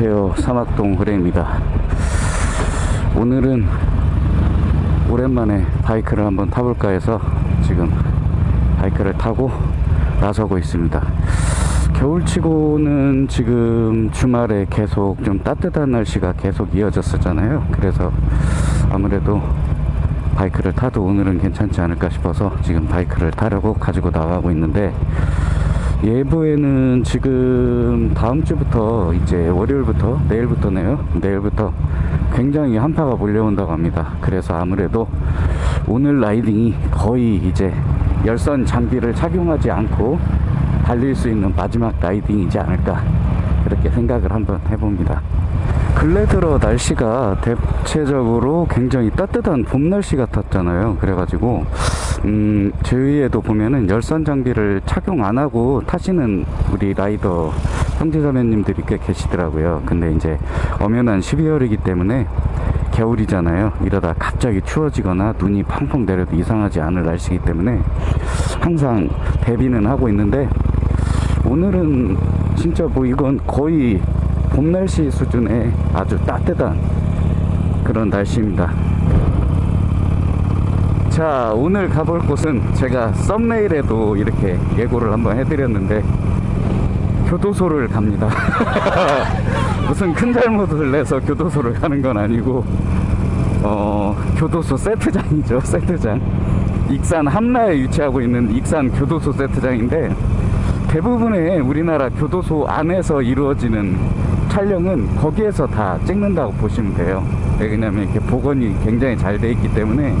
안녕하세요. 사막동 그레입니다. 오늘은 오랜만에 바이크를 한번 타볼까 해서 지금 바이크를 타고 나서고 있습니다. 겨울치고는 지금 주말에 계속 좀 따뜻한 날씨가 계속 이어졌었잖아요. 그래서 아무래도 바이크를 타도 오늘은 괜찮지 않을까 싶어서 지금 바이크를 타려고 가지고 나가고 있는데 예보에는 지금 다음 주부터 이제 월요일부터 내일부터네요. 내일부터 굉장히 한파가 몰려온다고 합니다. 그래서 아무래도 오늘 라이딩이 거의 이제 열선 장비를 착용하지 않고 달릴 수 있는 마지막 라이딩이지 않을까 그렇게 생각을 한번 해봅니다. 근래 들어 날씨가 대체적으로 굉장히 따뜻한 봄 날씨 같았잖아요. 그래가지고 음, 주위에도 보면은 열선 장비를 착용 안 하고 타시는 우리 라이더 형제자매님들이 꽤 계시더라고요. 근데 이제 엄연한 12월이기 때문에 겨울이잖아요. 이러다 갑자기 추워지거나 눈이 펑펑 내려도 이상하지 않을 날씨이기 때문에 항상 대비는 하고 있는데 오늘은 진짜 뭐 이건 거의 봄 날씨 수준의 아주 따뜻한 그런 날씨입니다. 자 오늘 가볼 곳은 제가 썸네일에도 이렇게 예고를 한번 해드렸는데 교도소를 갑니다. 무슨 큰 잘못을 내서 교도소를 가는 건 아니고 어 교도소 세트장이죠 세트장. 익산 함라에 위치하고 있는 익산 교도소 세트장인데 대부분의 우리나라 교도소 안에서 이루어지는 촬영은 거기에서 다 찍는다고 보시면 돼요. 왜냐면 이렇게 복원이 굉장히 잘 돼 있기 때문에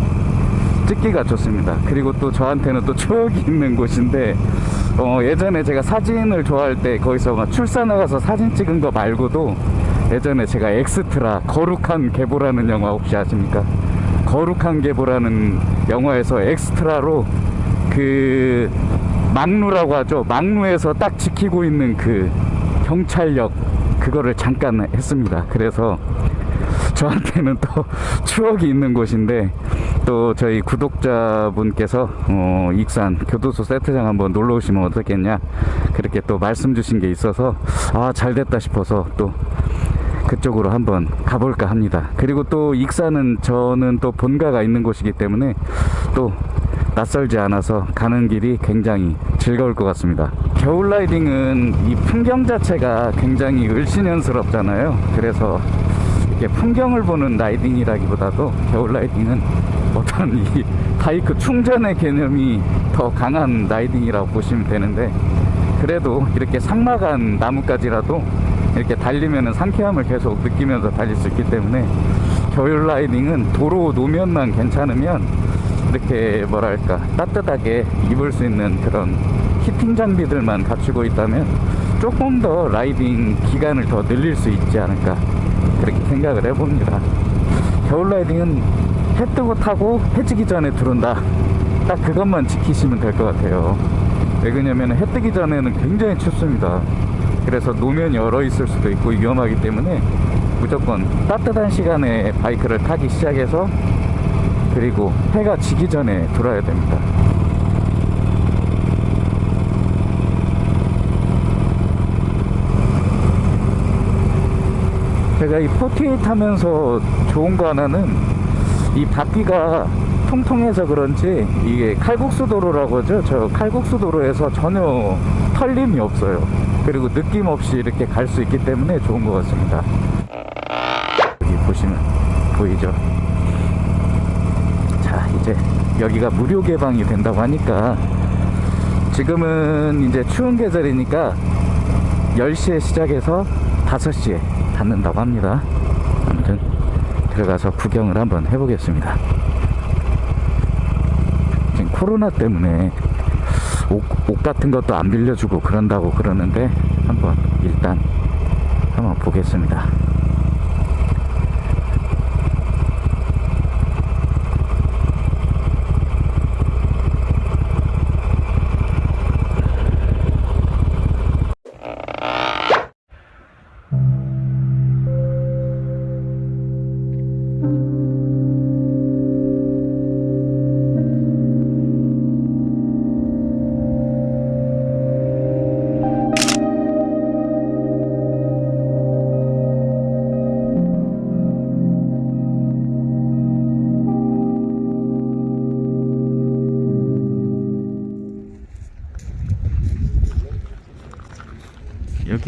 찍기가 좋습니다. 그리고 또 저한테는 또 추억이 있는 곳인데 어, 예전에 제가 사진을 좋아할 때 거기서 막 출사 나가서 사진 찍은 거 말고도 예전에 제가 엑스트라 거룩한 계보라는 영화 혹시 아십니까? 거룩한 계보라는 영화에서 엑스트라로 그 막루라고 하죠. 막루에서 딱 지키고 있는 그 경찰력 그거를 잠깐 했습니다. 그래서 저한테는 또 추억이 있는 곳인데 또 저희 구독자분께서 어, 익산 교도소 세트장 한번 놀러 오시면 어떻겠냐 그렇게 또 말씀 주신 게 있어서 아 잘됐다 싶어서 또 그쪽으로 한번 가볼까 합니다. 그리고 또 익산은 저는 또 본가가 있는 곳이기 때문에 또 낯설지 않아서 가는 길이 굉장히 즐거울 것 같습니다. 겨울 라이딩은 이 풍경 자체가 굉장히 을씨년스럽잖아요. 그래서 이렇게 풍경을 보는 라이딩이라기보다도 겨울 라이딩은 어떤 이 바이크 충전의 개념이 더 강한 라이딩이라고 보시면 되는데 그래도 이렇게 상막한 나뭇가지라도 이렇게 달리면 상쾌함을 계속 느끼면서 달릴 수 있기 때문에 겨울 라이딩은 도로 노면만 괜찮으면 이렇게 뭐랄까 따뜻하게 입을 수 있는 그런 heating 장비들만 갖추고 있다면 조금 더 라이딩 기간을 더 늘릴 수 있지 않을까 그렇게 생각을 해봅니다. 겨울 라이딩은 해 뜨고 타고 해 지기 전에 들어온다. 딱 그것만 지키시면 될 것 같아요. 왜 그러냐면 해 뜨기 전에는 굉장히 춥습니다. 그래서 노면이 얼어 있을 수도 있고 위험하기 때문에 무조건 따뜻한 시간에 바이크를 타기 시작해서 그리고 해가 지기 전에 돌아와야 됩니다 제가 이 Forty-Eight 하면서 좋은 거 하나는 이 바퀴가 통통해서 그런지 이게 칼국수 도로라고 하죠? 저 칼국수 도로에서 전혀 털림이 없어요. 그리고 느낌 없이 이렇게 갈 수 있기 때문에 좋은 것 같습니다. 여기 보시면 보이죠? 자 이제 여기가 무료 개방이 된다고 하니까 지금은 이제 추운 계절이니까 10시에 시작해서 5시에 닫는다고 합니다. 아무튼 들어가서 구경을 한번 해보겠습니다. 지금 코로나 때문에 옷, 옷 같은 것도 안 빌려주고 그런다고 그러는데 한번 일단 한번 보겠습니다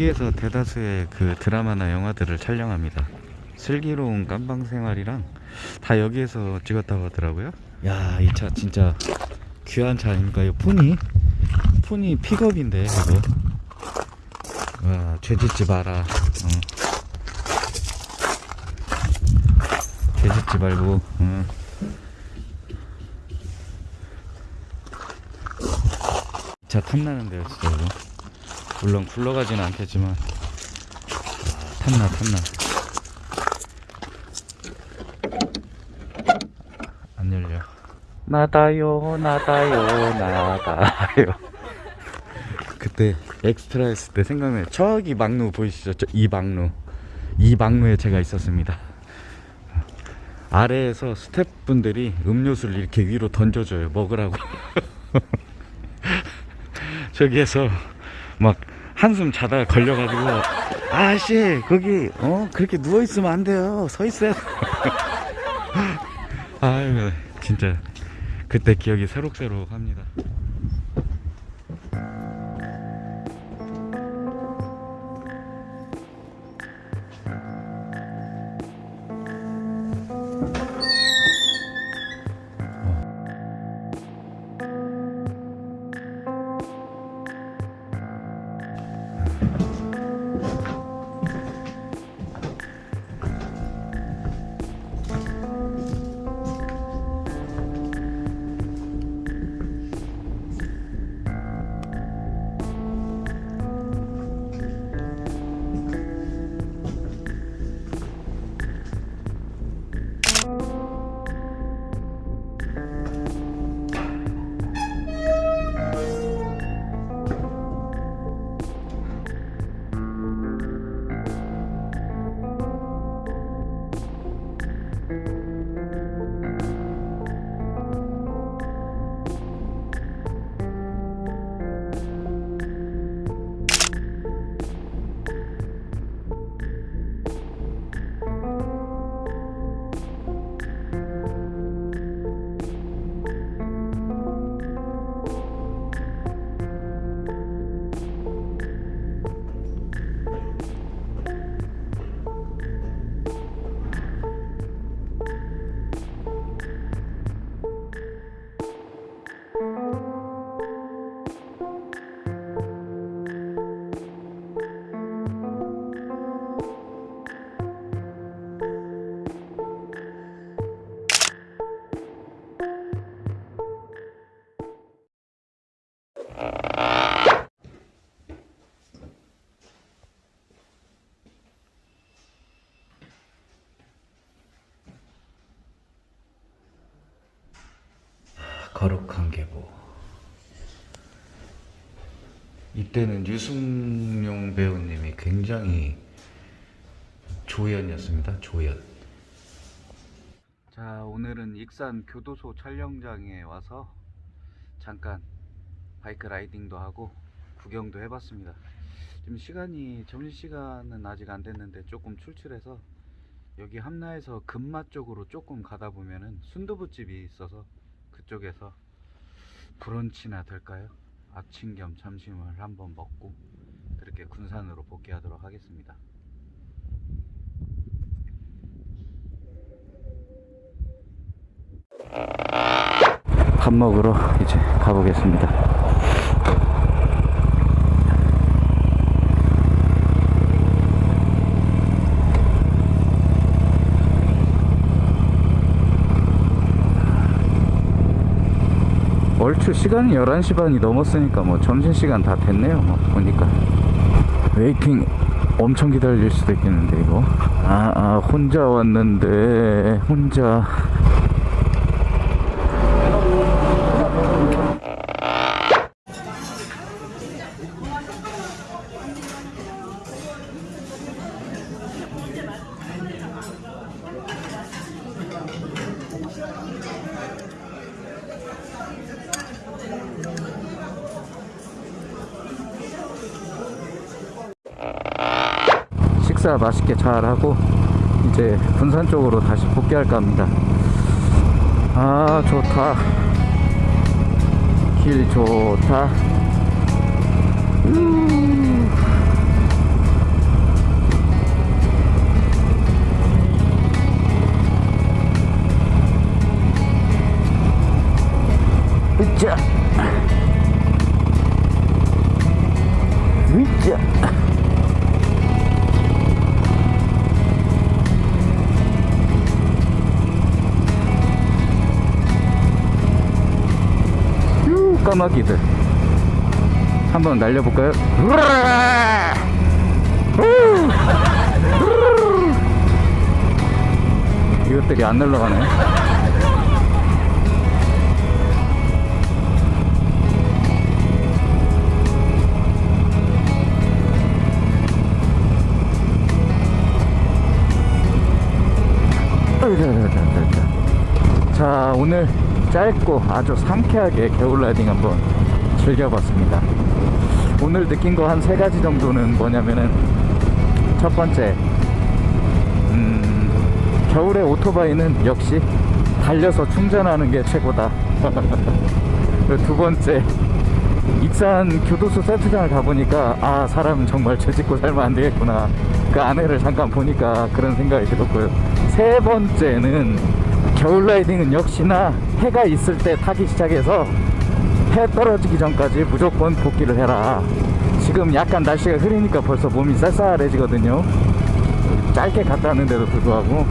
여기에서 대다수의 그 드라마나 영화들을 촬영합니다. 슬기로운 깜방 생활이랑 다 여기에서 찍었다고 하더라고요. 야, 이 차 진짜 귀한 차 아닙니까? 이 폰이 폰이 픽업인데 이거. 와, 죄짓지 마라. 어. 죄짓지 말고. 어. 차 탐나는데요, 진짜 이거. 물론 굴러가지는 않겠지만 아, 탐나 탐나. 안 열려. 나다요, 나다요, 나다요. 그때 엑스트라 했을 때 생각나요. 저기 막루 보이시죠? 저 이 막루. 이 막루에 제가 있었습니다. 아래에서 스태프분들이 음료수를 이렇게 위로 던져줘요. 먹으라고. 저기에서 막 한숨 자다가 걸려가지고 아씨 거기 어 그렇게 누워 있으면 안 돼요. 서 있어야. 아유 진짜 그때 기억이 새록새록합니다. 거룩한 계보. 이때는 유승용 배우님이 굉장히 조연이었습니다. 조연. 자, 오늘은 익산 교도소 촬영장에 와서 잠깐 바이크 라이딩도 하고 구경도 해봤습니다. 지금 시간이 점심시간은 아직 안 됐는데 조금 출출해서 여기 함라에서 금마 쪽으로 조금 가다 보면은 순두부집이 있어서 그쪽에서 브런치나 될까요? 아침 겸 점심을 한번 먹고 그렇게 군산으로 복귀하도록 하겠습니다. 밥 먹으러 이제 가보겠습니다. 얼추 시간이 11시 반이 넘었으니까 뭐 점심시간 다 됐네요 뭐 보니까. waiting 엄청 기다릴 수도 있겠는데 이거. 아, 아 혼자 왔는데 혼자 식사 맛있게 잘 하고 이제 군산 쪽으로 다시 복귀할까 합니다 아 좋다 길 좋다 으쌰 으쌰 까마귀들 한번 날려볼까요? 이것들이 안 날라가네. 자 오늘 짧고 아주 상쾌하게 겨울 라이딩 한번 즐겨봤습니다. 오늘 느낀 거 한 세 가지 정도는 뭐냐면은 첫 번째 음, 겨울에 오토바이는 역시 달려서 충전하는 게 최고다. 두 번째 익산 교도소 세트장을 가보니까 아 사람 정말 죄 짓고 살면 안 되겠구나. 그 안에를 잠깐 보니까 그런 생각이 들었고요. 세 번째는 겨울 라이딩은 역시나 해가 있을 때 타기 시작해서 해 떨어지기 전까지 무조건 복귀를 해라. 지금 약간 날씨가 흐리니까 벌써 몸이 쌀쌀해지거든요. 짧게 갔다 왔는데도 불구하고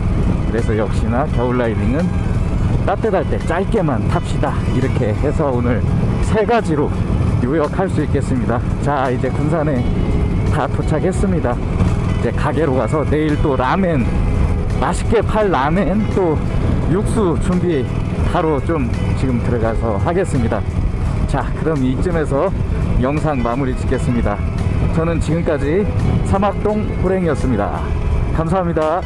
그래서 역시나 겨울 라이딩은 따뜻할 때 짧게만 탑시다. 이렇게 해서 오늘 세 가지로 요약할 수 있겠습니다. 자 이제 군산에 다 도착했습니다. 이제 가게로 가서 내일 또 라멘 맛있게 팔 라멘 또 육수 준비 바로 좀 지금 들어가서 하겠습니다. 자 그럼 이쯤에서 영상 마무리 짓겠습니다. 저는 지금까지 사막동 호랭이었습니다. 감사합니다